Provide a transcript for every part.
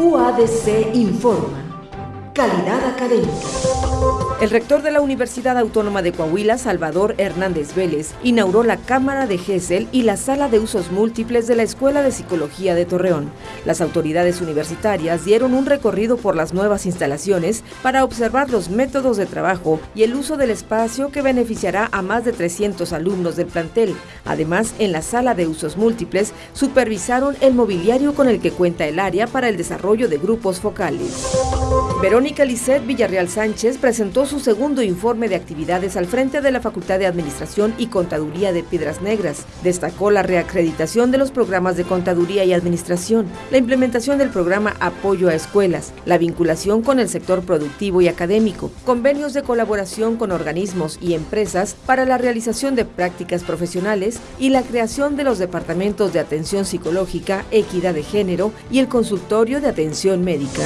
UADC informa. Calidad académica. El rector de la Universidad Autónoma de Coahuila, Salvador Hernández Vélez, inauguró la Cámara de GESEL y la Sala de Usos Múltiples de la Escuela de Psicología de Torreón. Las autoridades universitarias dieron un recorrido por las nuevas instalaciones para observar los métodos de trabajo y el uso del espacio que beneficiará a más de 300 alumnos del plantel. Además, en la Sala de Usos Múltiples supervisaron el mobiliario con el que cuenta el área para el desarrollo de grupos focales. Verónica Lisset Villarreal Sánchez presentó su segundo informe de actividades al frente de la Facultad de Administración y Contaduría de Piedras Negras. Destacó la reacreditación de los programas de Contaduría y Administración, la implementación del programa Apoyo a Escuelas, la vinculación con el sector productivo y académico, convenios de colaboración con organismos y empresas para la realización de prácticas profesionales y la creación de los departamentos de atención psicológica, equidad de género y el consultorio de atención médica.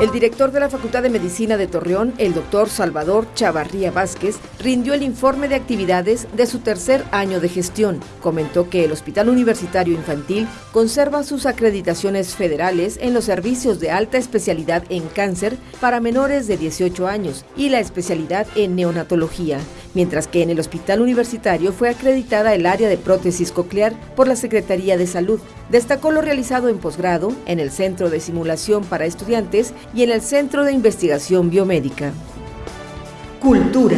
El director de la Facultad de Medicina de Torreón, el doctor Salvador Chavarría Vázquez, rindió el informe de actividades de su tercer año de gestión. Comentó que el Hospital Universitario Infantil conserva sus acreditaciones federales en los servicios de alta especialidad en cáncer para menores de 18 años y la especialidad en neonatología, mientras que en el Hospital Universitario fue acreditada el área de prótesis coclear por la Secretaría de Salud. Destacó lo realizado en posgrado, en el Centro de Simulación para Estudiantes y en el Centro de Investigación Biomédica. Cultura.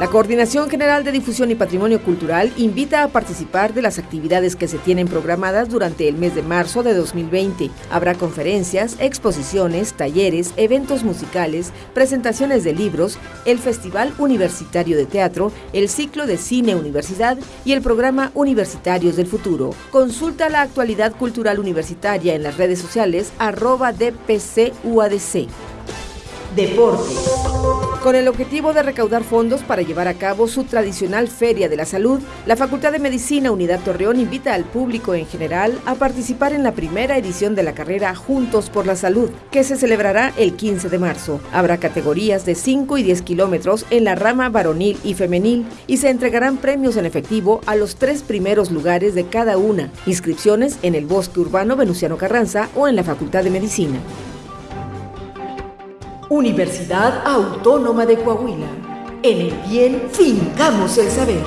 La Coordinación General de Difusión y Patrimonio Cultural invita a participar de las actividades que se tienen programadas durante el mes de marzo de 2020. Habrá conferencias, exposiciones, talleres, eventos musicales, presentaciones de libros, el Festival Universitario de Teatro, el ciclo de Cine Universidad y el programa Universitarios del Futuro. Consulta la actualidad cultural universitaria en las redes sociales arroba DPCUADC. Deportes. Con el objetivo de recaudar fondos para llevar a cabo su tradicional Feria de la Salud, la Facultad de Medicina Unidad Torreón invita al público en general a participar en la primera edición de la carrera Juntos por la Salud, que se celebrará el 15 de marzo. Habrá categorías de 5 y 10 kilómetros en la rama varonil y femenil y se entregarán premios en efectivo a los tres primeros lugares de cada una. Inscripciones en el Bosque Urbano Venustiano Carranza o en la Facultad de Medicina. Universidad Autónoma de Coahuila. En el bien fincamos el saber.